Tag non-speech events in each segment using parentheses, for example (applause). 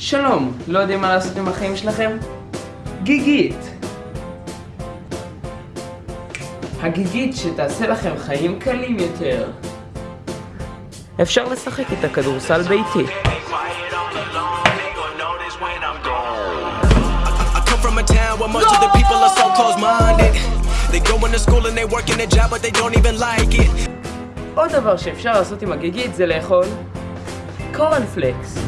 שלום, לא יודעים מה לעשות עם החיים שלכם? גיגית! הגיגית שתעשה לכם חיים קלים יותר. אפשר לשחק איתה כדורסל ביתי. עוד דבר שאפשר לעשות עם הגיגית זה לאכול קורנפלקס.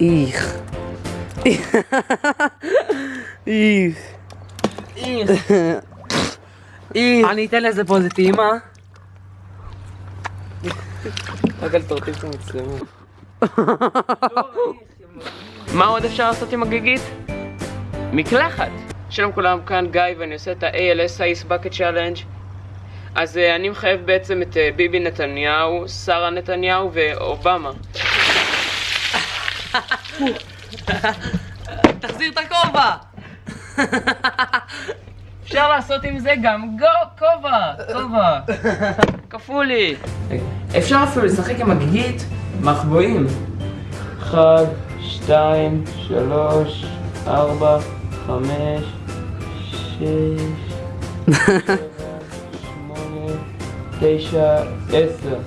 איך. איך. איך. איך. אני אתן לזה פה איזה טעימה. רק אל תרטיב את המצלמה. מה עוד אפשר לעשות עם הגיגית? מקלחת. שלום כולם, כאן גיא ואני עושה את ה-ALS Ice Bucket Challenge. אז uh, אני מחייב בעצם את uh, ביבי נתניהו, שרה נתניהו ואובמה. תחזיר את הכובע! אפשר לעשות עם זה גם גו, כובע, כובע. כפולי. אפשר אפילו לשחק עם הגיגית מחבואים. אחד, שתיים, שלוש, ארבע, חמש, שש, (laughs) שבע, שמונה, תשע, עשר.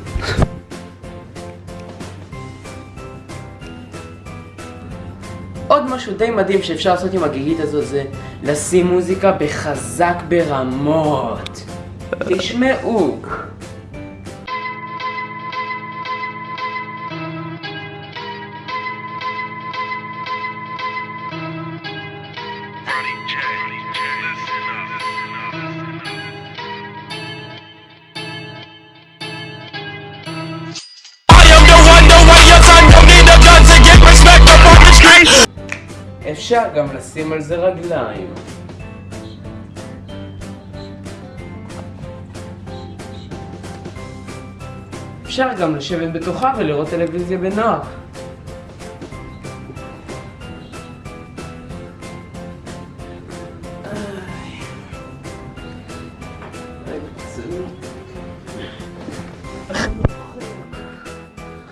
עוד משהו די מדהים שאפשר לעשות עם הגיגית הזו זה לשים מוזיקה בחזק ברמות. תשמעו. I אפשר גם לשים על זה רגליים. אפשר גם לשבת בתוכה ולראות טלוויזיה בנוח.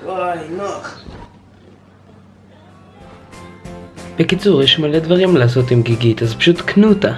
וואי, נוח. בקיצור, יש מלא דברים לעשות עם גיגית, אז פשוט קנו אותה.